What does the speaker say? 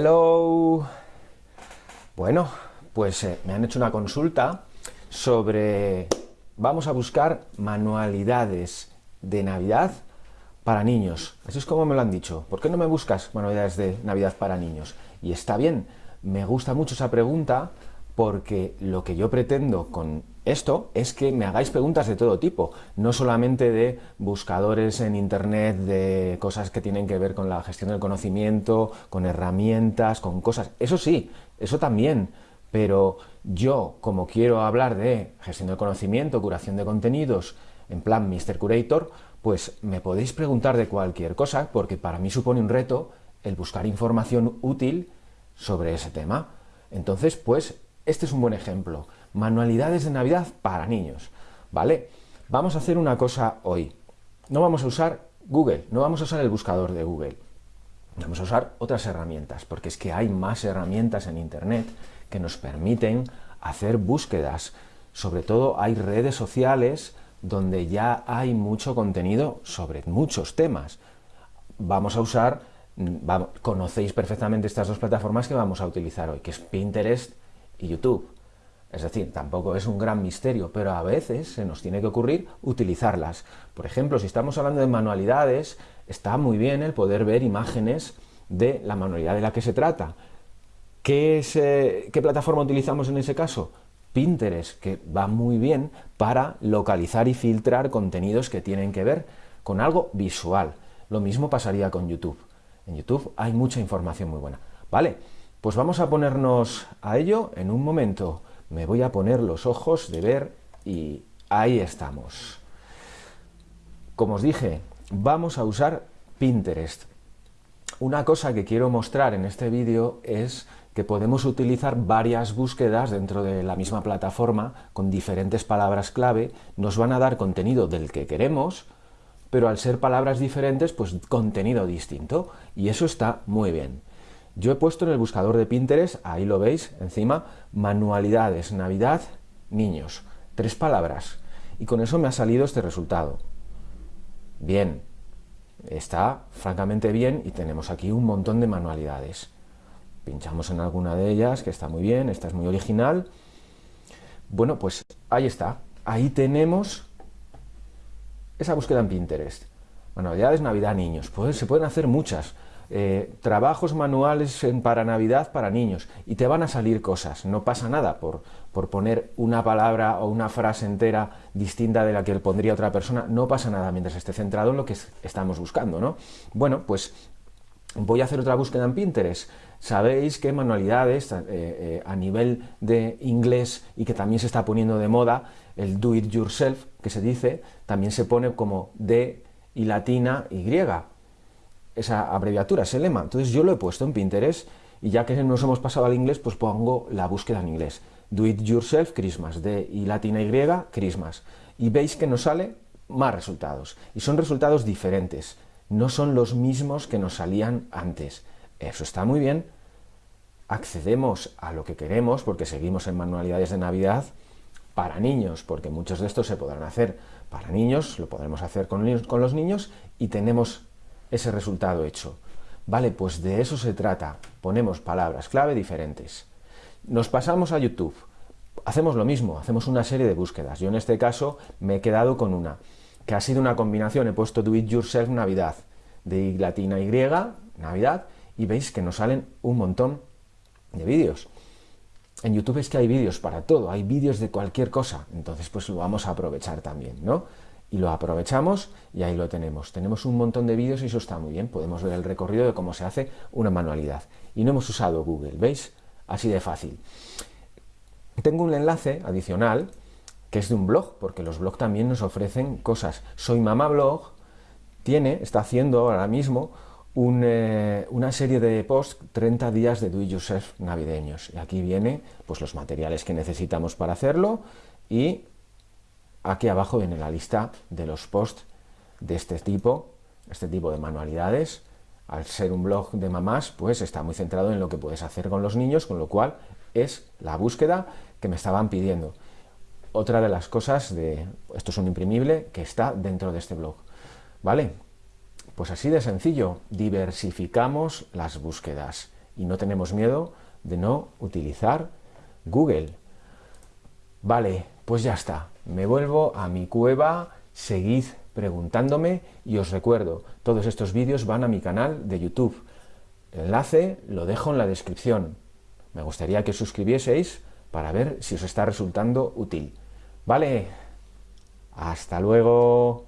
Hello. Bueno, pues eh, me han hecho una consulta sobre... Vamos a buscar manualidades de Navidad para niños. Así es como me lo han dicho. ¿Por qué no me buscas manualidades de Navidad para niños? Y está bien, me gusta mucho esa pregunta porque lo que yo pretendo con esto es que me hagáis preguntas de todo tipo, no solamente de buscadores en internet, de cosas que tienen que ver con la gestión del conocimiento, con herramientas, con cosas, eso sí, eso también, pero yo, como quiero hablar de gestión del conocimiento, curación de contenidos, en plan Mr. Curator, pues me podéis preguntar de cualquier cosa, porque para mí supone un reto el buscar información útil sobre ese tema. Entonces, pues este es un buen ejemplo. Manualidades de Navidad para niños. ¿Vale? Vamos a hacer una cosa hoy. No vamos a usar Google, no vamos a usar el buscador de Google. Vamos a usar otras herramientas, porque es que hay más herramientas en Internet que nos permiten hacer búsquedas. Sobre todo hay redes sociales donde ya hay mucho contenido sobre muchos temas. Vamos a usar, conocéis perfectamente estas dos plataformas que vamos a utilizar hoy, que es Pinterest y YouTube. Es decir, tampoco es un gran misterio, pero a veces se nos tiene que ocurrir utilizarlas. Por ejemplo, si estamos hablando de manualidades, está muy bien el poder ver imágenes de la manualidad de la que se trata. ¿Qué, eh, ¿Qué plataforma utilizamos en ese caso? Pinterest, que va muy bien para localizar y filtrar contenidos que tienen que ver con algo visual. Lo mismo pasaría con YouTube. En YouTube hay mucha información muy buena. ¿Vale? Pues vamos a ponernos a ello en un momento. Me voy a poner los ojos de ver y ahí estamos. Como os dije, vamos a usar Pinterest. Una cosa que quiero mostrar en este vídeo es que podemos utilizar varias búsquedas dentro de la misma plataforma con diferentes palabras clave, nos van a dar contenido del que queremos, pero al ser palabras diferentes, pues contenido distinto, y eso está muy bien. Yo he puesto en el buscador de Pinterest, ahí lo veis, encima, manualidades, Navidad, niños. Tres palabras. Y con eso me ha salido este resultado. Bien, está francamente bien y tenemos aquí un montón de manualidades. Pinchamos en alguna de ellas, que está muy bien, esta es muy original. Bueno, pues ahí está. Ahí tenemos esa búsqueda en Pinterest. Manualidades Navidad niños. Pues se pueden hacer muchas. Eh, trabajos manuales para Navidad para niños y te van a salir cosas, no pasa nada por, por poner una palabra o una frase entera distinta de la que pondría otra persona, no pasa nada mientras esté centrado en lo que estamos buscando, ¿no? Bueno, pues voy a hacer otra búsqueda en Pinterest. Sabéis que manualidades eh, eh, a nivel de inglés y que también se está poniendo de moda, el do it yourself, que se dice, también se pone como D y latina Y esa abreviatura, ese lema. Entonces yo lo he puesto en Pinterest y ya que nos hemos pasado al inglés, pues pongo la búsqueda en inglés. Do it yourself Christmas, de y latina Y, Christmas. Y veis que nos sale más resultados. Y son resultados diferentes. No son los mismos que nos salían antes. Eso está muy bien. Accedemos a lo que queremos porque seguimos en manualidades de Navidad para niños, porque muchos de estos se podrán hacer para niños, lo podremos hacer con, con los niños y tenemos ese resultado hecho. Vale, pues de eso se trata. Ponemos palabras clave diferentes. Nos pasamos a YouTube. Hacemos lo mismo, hacemos una serie de búsquedas. Yo en este caso me he quedado con una, que ha sido una combinación, he puesto Do It Yourself Navidad, de latina Y, Navidad, y veis que nos salen un montón de vídeos. En YouTube es que hay vídeos para todo, hay vídeos de cualquier cosa, entonces pues lo vamos a aprovechar también, ¿no? Y lo aprovechamos y ahí lo tenemos. Tenemos un montón de vídeos y eso está muy bien. Podemos ver el recorrido de cómo se hace una manualidad. Y no hemos usado Google, ¿veis? Así de fácil. Tengo un enlace adicional que es de un blog, porque los blogs también nos ofrecen cosas. Soy Mamá Blog tiene, está haciendo ahora mismo eh, una serie de posts 30 días de do it yourself navideños. Y aquí viene pues, los materiales que necesitamos para hacerlo y Aquí abajo viene la lista de los posts de este tipo, este tipo de manualidades. Al ser un blog de mamás, pues está muy centrado en lo que puedes hacer con los niños, con lo cual es la búsqueda que me estaban pidiendo. Otra de las cosas de, esto es un imprimible, que está dentro de este blog. ¿Vale? Pues así de sencillo, diversificamos las búsquedas y no tenemos miedo de no utilizar Google. Vale, pues ya está. Me vuelvo a mi cueva, seguid preguntándome y os recuerdo, todos estos vídeos van a mi canal de YouTube. El enlace lo dejo en la descripción. Me gustaría que os suscribieseis para ver si os está resultando útil. Vale, hasta luego.